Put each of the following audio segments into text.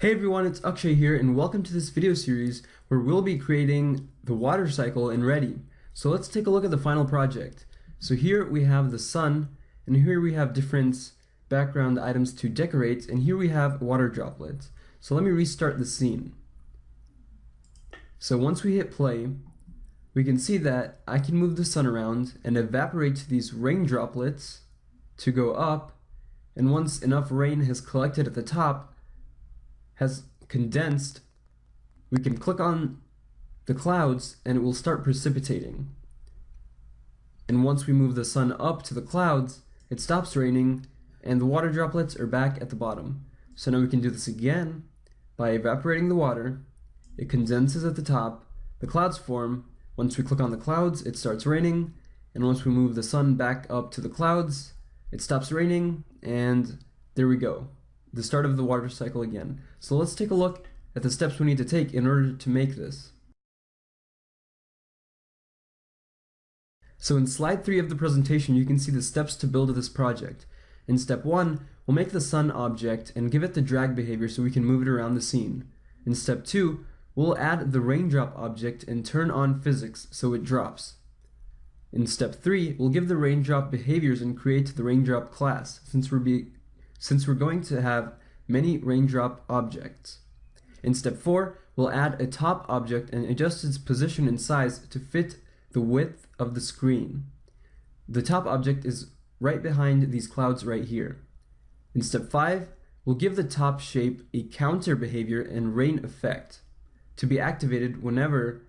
Hey everyone, it's Akshay here and welcome to this video series where we'll be creating the water cycle in Ready. So let's take a look at the final project. So here we have the sun and here we have different background items to decorate and here we have water droplets. So let me restart the scene. So once we hit play, we can see that I can move the sun around and evaporate these rain droplets to go up and once enough rain has collected at the top, has condensed, we can click on the clouds and it will start precipitating. And once we move the sun up to the clouds, it stops raining and the water droplets are back at the bottom. So now we can do this again by evaporating the water, it condenses at the top, the clouds form, once we click on the clouds it starts raining, and once we move the sun back up to the clouds, it stops raining, and there we go the start of the water cycle again. So let's take a look at the steps we need to take in order to make this. So in slide 3 of the presentation you can see the steps to build this project. In step 1, we'll make the sun object and give it the drag behavior so we can move it around the scene. In step 2, we'll add the raindrop object and turn on physics so it drops. In step 3, we'll give the raindrop behaviors and create the raindrop class since we're, be since we're going to have many raindrop objects. In step 4, we'll add a top object and adjust its position and size to fit the width of the screen. The top object is right behind these clouds right here. In step 5, we'll give the top shape a counter behavior and rain effect to be activated whenever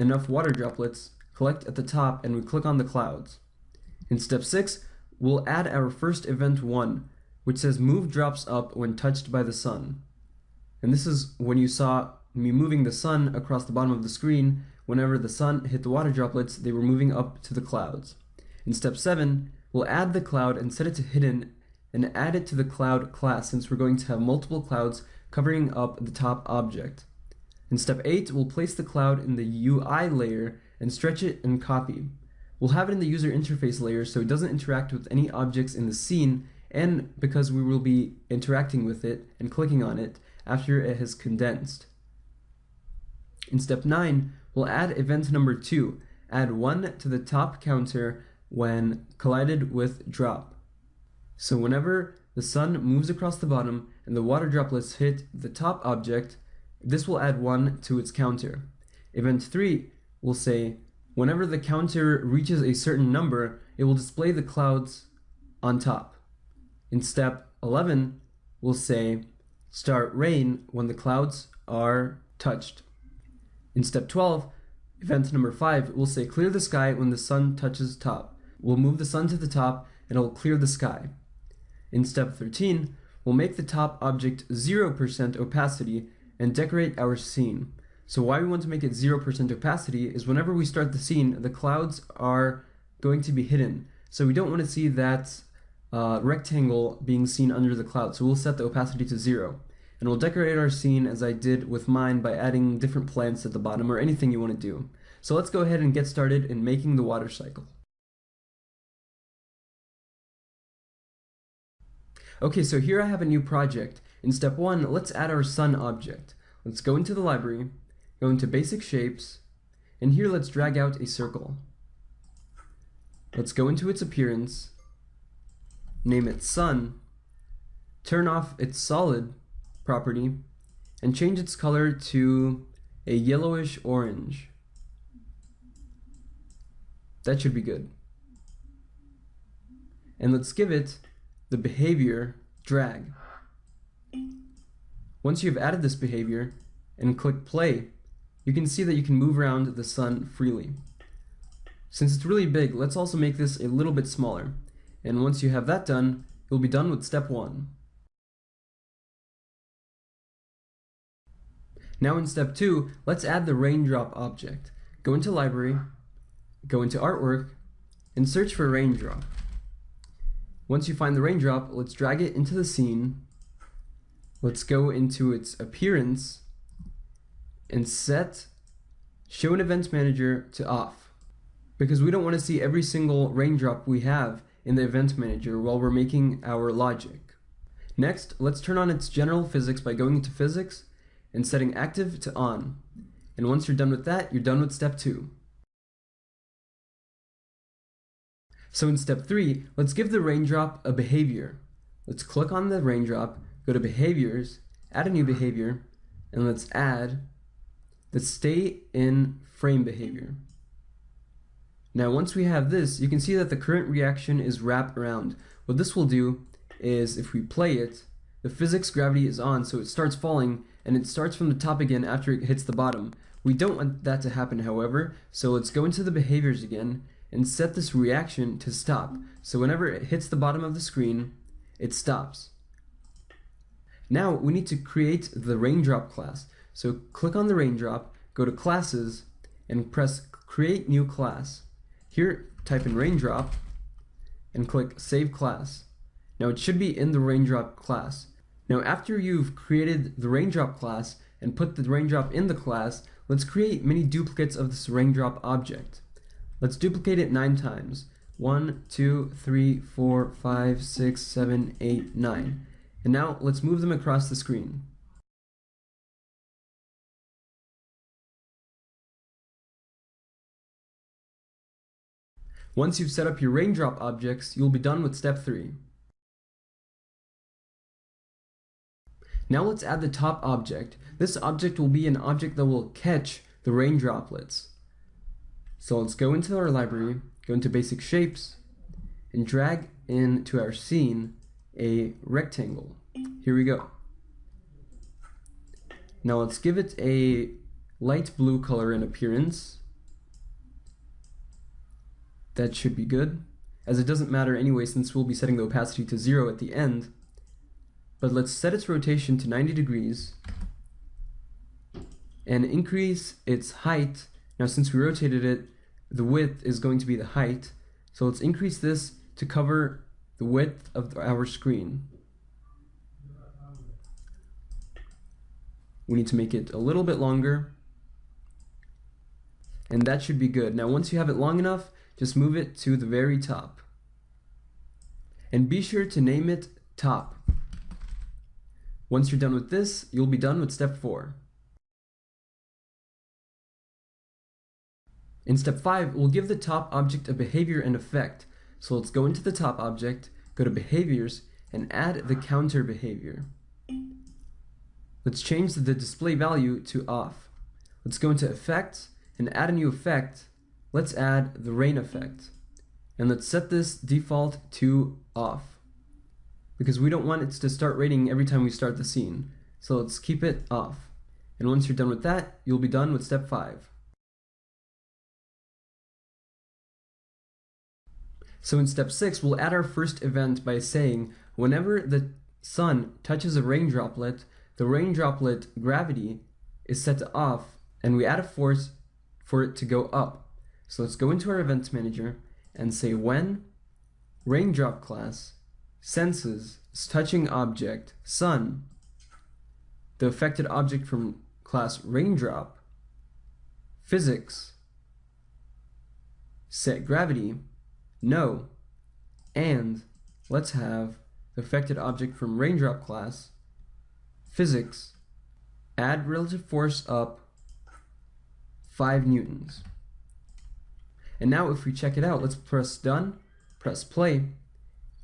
enough water droplets collect at the top and we click on the clouds. In step 6, we'll add our first event 1 which says move drops up when touched by the sun. And this is when you saw me moving the sun across the bottom of the screen. Whenever the sun hit the water droplets, they were moving up to the clouds. In step 7, we'll add the cloud and set it to hidden and add it to the cloud class since we're going to have multiple clouds covering up the top object. In step 8, we'll place the cloud in the UI layer and stretch it and copy. We'll have it in the user interface layer so it doesn't interact with any objects in the scene and because we will be interacting with it and clicking on it after it has condensed. In step 9, we'll add event number 2, add 1 to the top counter when collided with drop. So whenever the sun moves across the bottom and the water droplets hit the top object, this will add 1 to its counter. Event 3 will say, whenever the counter reaches a certain number, it will display the clouds on top. In step 11, we'll say start rain when the clouds are touched. In step 12, event number 5, we'll say clear the sky when the sun touches top. We'll move the sun to the top and it will clear the sky. In step 13, we'll make the top object 0% opacity and decorate our scene. So why we want to make it 0% opacity is whenever we start the scene, the clouds are going to be hidden. So we don't want to see that uh, rectangle being seen under the cloud. So we'll set the opacity to zero. And we'll decorate our scene as I did with mine by adding different plants at the bottom or anything you want to do. So let's go ahead and get started in making the water cycle. Okay, so here I have a new project. In step one, let's add our sun object. Let's go into the library, go into basic shapes, and here let's drag out a circle. Let's go into its appearance, name it sun, turn off its solid property, and change its color to a yellowish orange. That should be good. And let's give it the behavior drag. Once you've added this behavior and click play, you can see that you can move around the sun freely. Since it's really big, let's also make this a little bit smaller. And once you have that done, you'll be done with step one. Now in step two, let's add the raindrop object. Go into library, go into artwork, and search for raindrop. Once you find the raindrop, let's drag it into the scene. Let's go into its appearance and set show an event manager to off because we don't want to see every single raindrop we have in the event manager while we're making our logic. Next, let's turn on its general physics by going into physics and setting active to on. And once you're done with that, you're done with step two. So in step three, let's give the raindrop a behavior. Let's click on the raindrop, go to behaviors, add a new behavior, and let's add the stay in frame behavior. Now once we have this, you can see that the current reaction is wrapped around. What this will do is if we play it, the physics gravity is on so it starts falling and it starts from the top again after it hits the bottom. We don't want that to happen however, so let's go into the behaviors again and set this reaction to stop. So whenever it hits the bottom of the screen, it stops. Now we need to create the raindrop class. So click on the raindrop, go to classes, and press create new class. Here type in raindrop and click save class. Now it should be in the raindrop class. Now after you've created the raindrop class and put the raindrop in the class, let's create many duplicates of this raindrop object. Let's duplicate it nine times. One, two, three, four, five, six, seven, eight, nine. And now let's move them across the screen. Once you've set up your raindrop objects, you'll be done with step 3. Now let's add the top object. This object will be an object that will catch the rain droplets. So let's go into our library, go into basic shapes, and drag into our scene a rectangle. Here we go. Now let's give it a light blue color in appearance. That should be good, as it doesn't matter anyway since we'll be setting the opacity to zero at the end. But let's set its rotation to 90 degrees and increase its height. Now since we rotated it, the width is going to be the height. So let's increase this to cover the width of our screen. We need to make it a little bit longer. And that should be good. Now once you have it long enough, just move it to the very top. And be sure to name it top. Once you're done with this, you'll be done with step 4. In step 5, we'll give the top object a behavior and effect. So let's go into the top object, go to behaviors, and add the counter behavior. Let's change the display value to off. Let's go into effects and add a new effect. Let's add the rain effect. And let's set this default to off because we don't want it to start raining every time we start the scene. So let's keep it off. And once you're done with that, you'll be done with step 5. So in step 6, we'll add our first event by saying whenever the sun touches a rain droplet, the rain droplet gravity is set to off and we add a force for it to go up. So let's go into our events manager and say when raindrop class senses, touching object, sun, the affected object from class raindrop, physics, set gravity, no, and let's have the affected object from raindrop class, physics, add relative force up 5 newtons. And now if we check it out, let's press done, press play,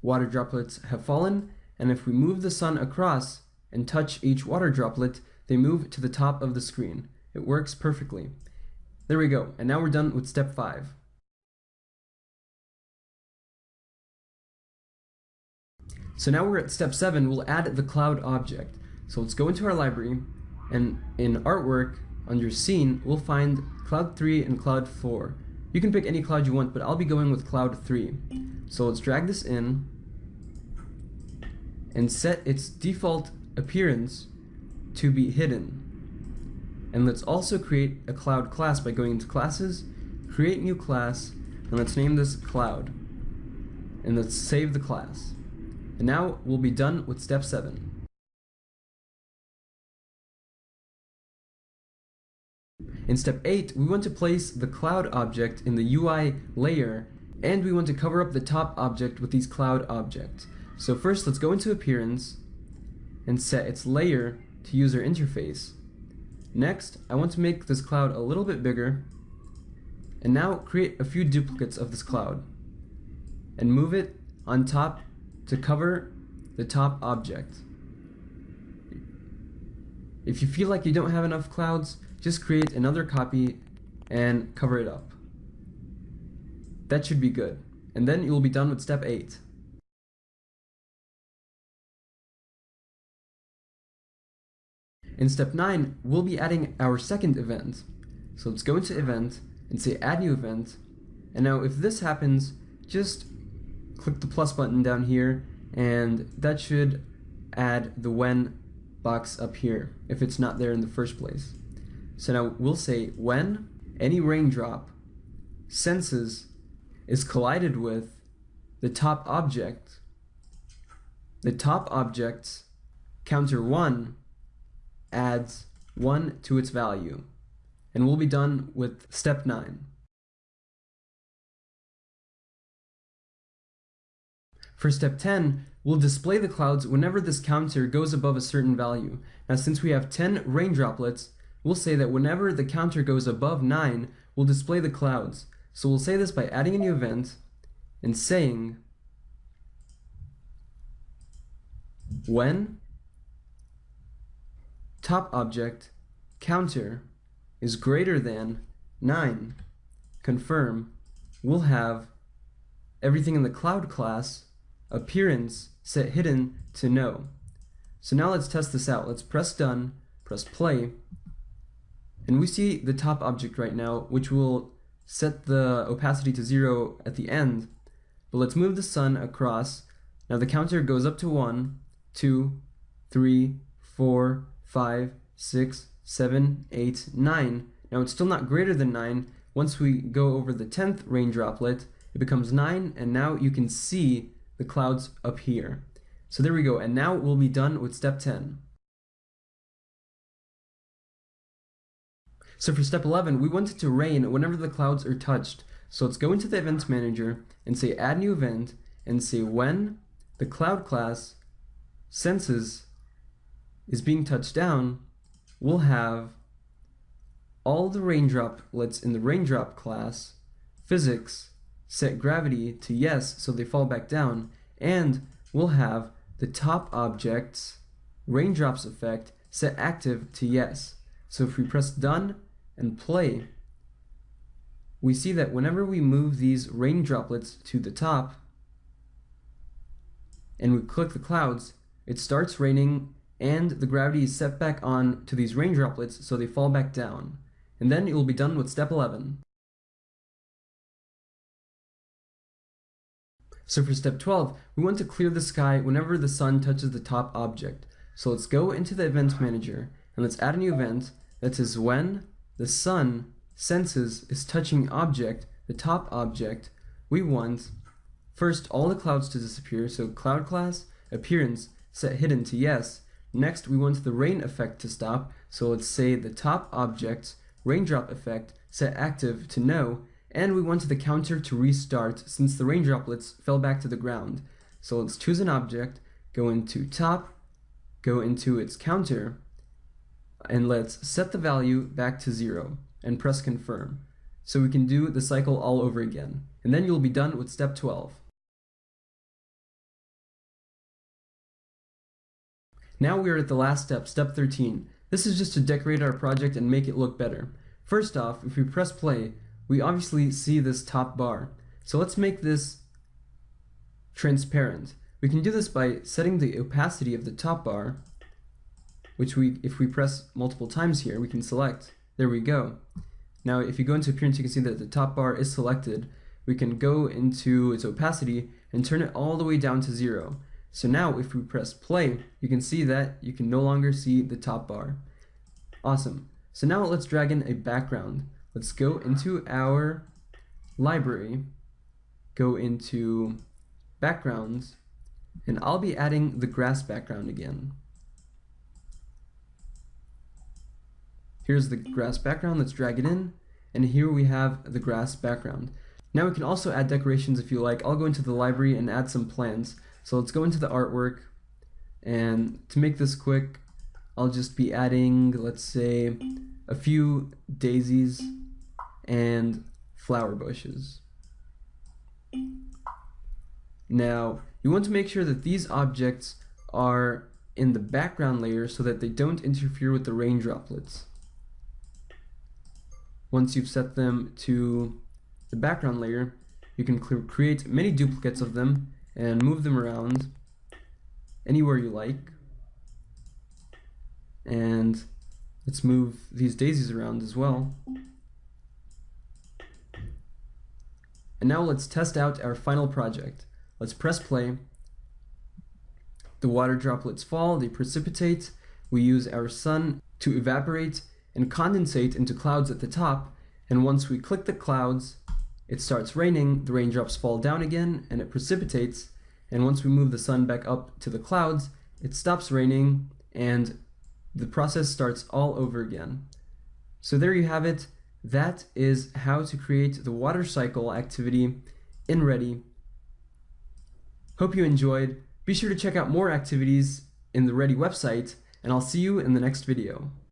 water droplets have fallen, and if we move the sun across and touch each water droplet, they move to the top of the screen. It works perfectly. There we go, and now we're done with step 5. So now we're at step 7, we'll add the cloud object. So let's go into our library, and in artwork, under scene, we'll find cloud 3 and cloud 4. You can pick any cloud you want, but I'll be going with cloud 3. So let's drag this in and set its default appearance to be hidden. And let's also create a cloud class by going into classes, create new class, and let's name this cloud. And let's save the class. And now we'll be done with step 7. In step 8, we want to place the cloud object in the UI layer, and we want to cover up the top object with these cloud objects. So first, let's go into Appearance, and set its layer to user interface. Next, I want to make this cloud a little bit bigger, and now create a few duplicates of this cloud, and move it on top to cover the top object. If you feel like you don't have enough clouds, just create another copy and cover it up. That should be good. And then you will be done with step 8. In step 9, we'll be adding our second event. So let's go into event and say add new event. And now if this happens, just click the plus button down here and that should add the when box up here if it's not there in the first place. So now we'll say when any raindrop senses is collided with the top object, the top object's counter 1 adds 1 to its value. And we'll be done with step 9. For step 10, we'll display the clouds whenever this counter goes above a certain value. Now since we have 10 rain droplets, we'll say that whenever the counter goes above 9, we'll display the clouds. So we'll say this by adding a new event and saying when top object counter is greater than 9, confirm, we'll have everything in the cloud class, appearance, set hidden to no. So now let's test this out. Let's press done, press play, and we hmm. see the top object right now, which will set the opacity to zero at the end. But let's move the sun across. Now the counter goes up to one, two, three, four, five, six, seven, eight, nine. Now it's still not greater than 9. Once we go over the 10th rain droplet, it becomes 9, and now you can see the clouds up here. So there we go, and now we'll be done with step 10. So for step 11, we want it to rain whenever the clouds are touched. So let's go into the events manager and say add new event and say when the cloud class senses is being touched down, we'll have all the raindroplets in the raindrop class, physics, set gravity to yes so they fall back down, and we'll have the top objects raindrops effect set active to yes. So if we press done, and play, we see that whenever we move these rain droplets to the top and we click the clouds, it starts raining and the gravity is set back on to these rain droplets so they fall back down. And then it will be done with step 11. So for step 12, we want to clear the sky whenever the sun touches the top object. So let's go into the event manager and let's add a new event that says when the sun senses is touching object, the top object, we want first all the clouds to disappear, so cloud class, appearance, set hidden to yes. Next, we want the rain effect to stop, so let's say the top object, raindrop effect set active to no, and we want the counter to restart since the rain droplets fell back to the ground. So let's choose an object, go into top, go into its counter, and let's set the value back to zero and press confirm. So we can do the cycle all over again. And then you'll be done with step 12. Now we are at the last step, step 13. This is just to decorate our project and make it look better. First off, if we press play, we obviously see this top bar. So let's make this transparent. We can do this by setting the opacity of the top bar which we, if we press multiple times here, we can select. There we go. Now, if you go into appearance, you can see that the top bar is selected. We can go into its opacity and turn it all the way down to zero. So now, if we press play, you can see that you can no longer see the top bar. Awesome. So now let's drag in a background. Let's go into our library, go into backgrounds, and I'll be adding the grass background again. Here's the grass background, let's drag it in, and here we have the grass background. Now we can also add decorations if you like. I'll go into the library and add some plants. So let's go into the artwork, And to make this quick, I'll just be adding, let's say, a few daisies and flower bushes. Now, you want to make sure that these objects are in the background layer so that they don't interfere with the rain droplets. Once you've set them to the background layer, you can create many duplicates of them and move them around anywhere you like. And let's move these daisies around as well. And now let's test out our final project. Let's press play. The water droplets fall, they precipitate. We use our sun to evaporate and condensate into clouds at the top. And once we click the clouds, it starts raining, the raindrops fall down again, and it precipitates. And once we move the sun back up to the clouds, it stops raining, and the process starts all over again. So there you have it. That is how to create the water cycle activity in Ready. Hope you enjoyed. Be sure to check out more activities in the Ready website, and I'll see you in the next video.